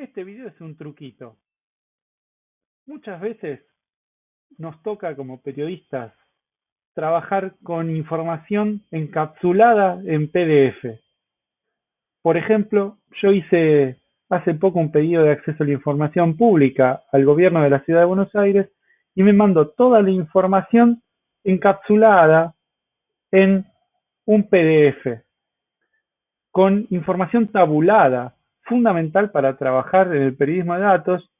Este video es un truquito. Muchas veces nos toca como periodistas trabajar con información encapsulada en PDF. Por ejemplo, yo hice hace poco un pedido de acceso a la información pública al gobierno de la ciudad de Buenos Aires y me mandó toda la información encapsulada en un PDF con información tabulada fundamental para trabajar en el periodismo de datos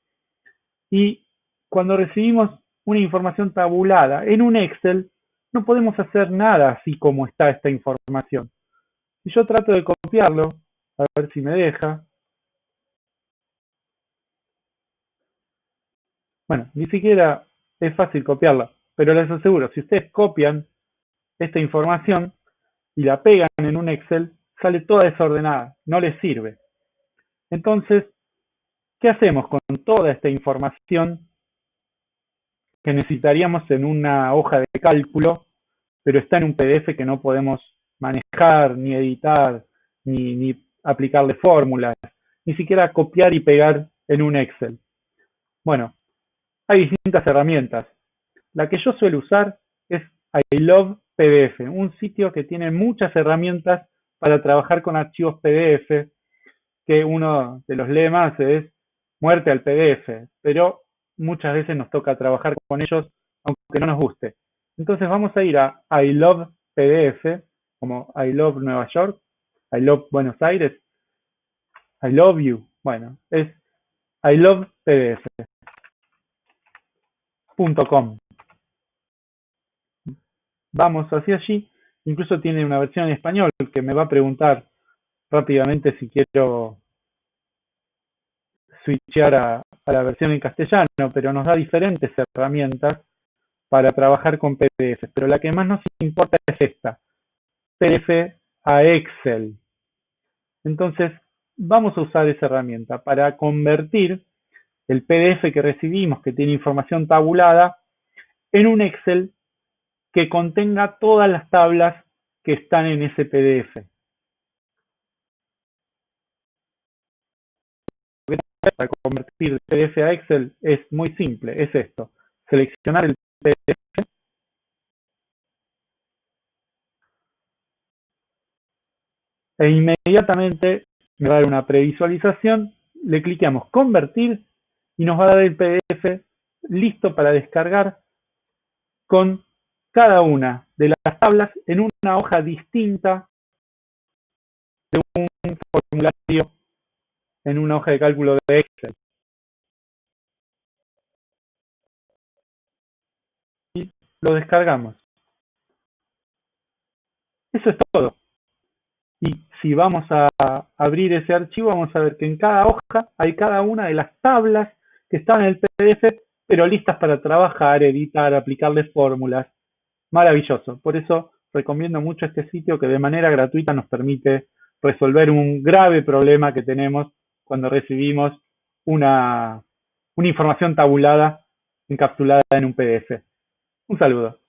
y cuando recibimos una información tabulada en un Excel, no podemos hacer nada así como está esta información. Y yo trato de copiarlo, a ver si me deja. Bueno, ni siquiera es fácil copiarla, pero les aseguro, si ustedes copian esta información y la pegan en un Excel, sale toda desordenada, no les sirve. Entonces, ¿qué hacemos con toda esta información que necesitaríamos en una hoja de cálculo, pero está en un PDF que no podemos manejar, ni editar, ni, aplicarle fórmulas, ni siquiera copiar y pegar en un Excel? Bueno, hay distintas herramientas. La que yo suelo usar es I Love PDF, un sitio que tiene muchas herramientas para trabajar con archivos PDF que uno de los lemas es muerte al PDF, pero muchas veces nos toca trabajar con ellos aunque no nos guste. Entonces vamos a ir a I Love PDF, como I Love Nueva York, I Love Buenos Aires, I Love You. Bueno, es I Love PDF.com. Vamos hacia allí. Incluso tiene una versión en español que me va a preguntar rápidamente si quiero switchear a, la versión en castellano, pero nos da diferentes herramientas para trabajar con PDF. Pero la que más nos importa es esta, PDF a Excel. Entonces, vamos a usar esa herramienta para convertir el PDF que recibimos, que tiene información tabulada, en un Excel que contenga todas las tablas que están en ese PDF. Para convertir PDF a Excel es muy simple, es esto. Seleccionar el PDF. E inmediatamente me va a dar una previsualización, le clicamos convertir y nos va a dar el PDF listo para descargar con cada una de las tablas en una hoja distinta de un formulario en una hoja de cálculo de Excel. Y lo descargamos. Eso es todo. Y si vamos a abrir ese archivo, vamos a ver que en cada hoja hay cada una de las tablas que están en el PDF, pero listas para trabajar, editar, aplicarle fórmulas. Maravilloso. Por eso recomiendo mucho este sitio que de manera gratuita nos permite resolver un grave problema que tenemos cuando recibimos una, una información tabulada encapsulada en un PDF. Un saludo.